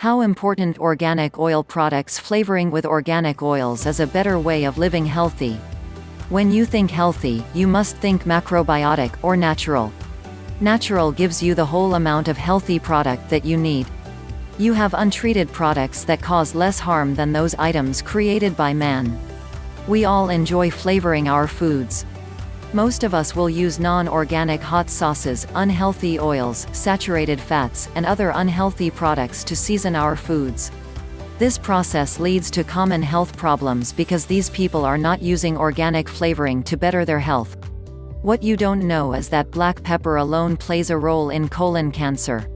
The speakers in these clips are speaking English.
How important organic oil products flavoring with organic oils is a better way of living healthy. When you think healthy, you must think macrobiotic or natural. Natural gives you the whole amount of healthy product that you need. You have untreated products that cause less harm than those items created by man. We all enjoy flavoring our foods. Most of us will use non-organic hot sauces, unhealthy oils, saturated fats, and other unhealthy products to season our foods. This process leads to common health problems because these people are not using organic flavoring to better their health. What you don't know is that black pepper alone plays a role in colon cancer.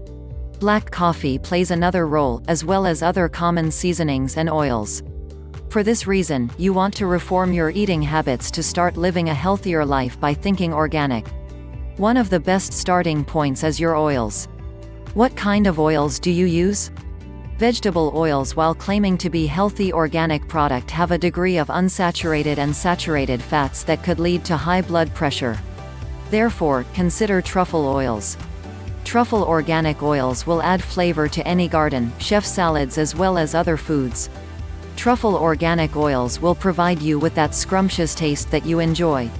Black coffee plays another role, as well as other common seasonings and oils. For this reason, you want to reform your eating habits to start living a healthier life by thinking organic. One of the best starting points is your oils. What kind of oils do you use? Vegetable oils while claiming to be healthy organic product have a degree of unsaturated and saturated fats that could lead to high blood pressure. Therefore, consider truffle oils. Truffle organic oils will add flavor to any garden, chef salads as well as other foods. Truffle organic oils will provide you with that scrumptious taste that you enjoy.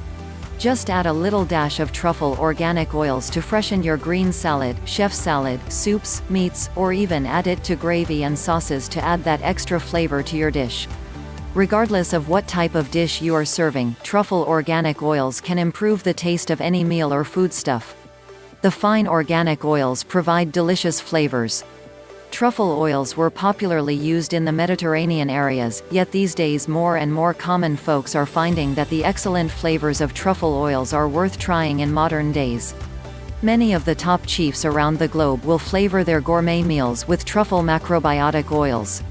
Just add a little dash of truffle organic oils to freshen your green salad, chef salad, soups, meats, or even add it to gravy and sauces to add that extra flavor to your dish. Regardless of what type of dish you are serving, truffle organic oils can improve the taste of any meal or foodstuff. The fine organic oils provide delicious flavors. Truffle oils were popularly used in the Mediterranean areas, yet these days more and more common folks are finding that the excellent flavors of truffle oils are worth trying in modern days. Many of the top chiefs around the globe will flavor their gourmet meals with truffle macrobiotic oils.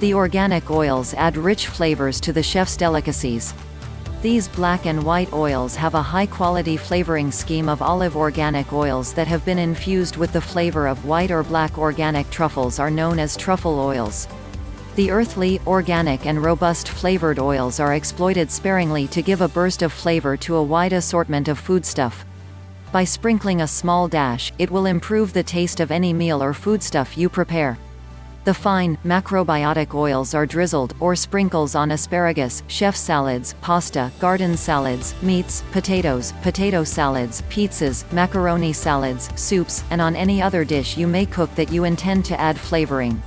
The organic oils add rich flavors to the chef's delicacies. These black and white oils have a high-quality flavoring scheme of olive organic oils that have been infused with the flavor of white or black organic truffles are known as truffle oils. The earthly, organic and robust flavored oils are exploited sparingly to give a burst of flavor to a wide assortment of foodstuff. By sprinkling a small dash, it will improve the taste of any meal or foodstuff you prepare. The fine, macrobiotic oils are drizzled, or sprinkles on asparagus, chef salads, pasta, garden salads, meats, potatoes, potato salads, pizzas, macaroni salads, soups, and on any other dish you may cook that you intend to add flavoring.